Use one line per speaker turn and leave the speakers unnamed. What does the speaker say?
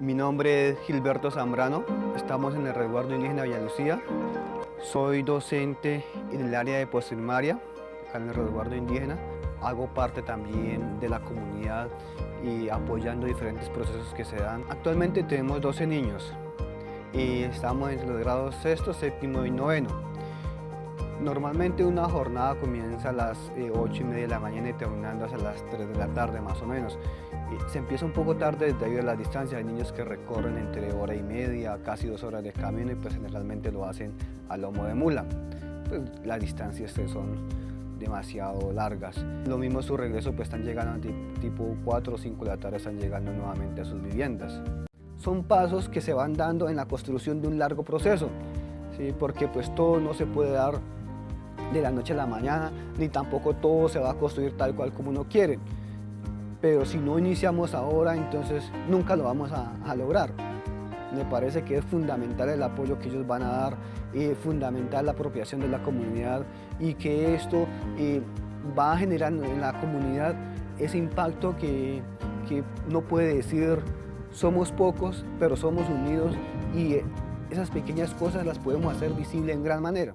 Mi nombre es Gilberto Zambrano, estamos en el resguardo indígena Villa Lucía. Soy docente en el área de postprimaria, acá en el resguardo indígena. Hago parte también de la comunidad y apoyando diferentes procesos que se dan. Actualmente tenemos 12 niños y estamos entre los grados sexto, séptimo y noveno. Normalmente una jornada comienza a las 8 eh, y media de la mañana y terminando hasta las 3 de la tarde más o menos. se empieza un poco tarde debido a la distancia, hay niños que recorren entre hora y media, casi dos horas de camino y pues generalmente lo hacen a lomo de mula. Pues las distancias son demasiado largas. Lo mismo su regreso pues están llegando tipo 4 o 5 de la tarde, están llegando nuevamente a sus viviendas. Son pasos que se van dando en la construcción de un largo proceso, ¿sí? porque pues todo no se puede dar de la noche a la mañana, ni tampoco todo se va a construir tal cual como uno quiere. Pero si no iniciamos ahora, entonces nunca lo vamos a, lograr. Me parece que es fundamental el apoyo que ellos van a dar, eh, fundamental la apropiación de la comunidad y que esto eh, va a generar en la comunidad ese impacto que, que no puede decir somos pocos, pero somos unidos y esas pequeñas cosas las podemos hacer visibles en gran manera.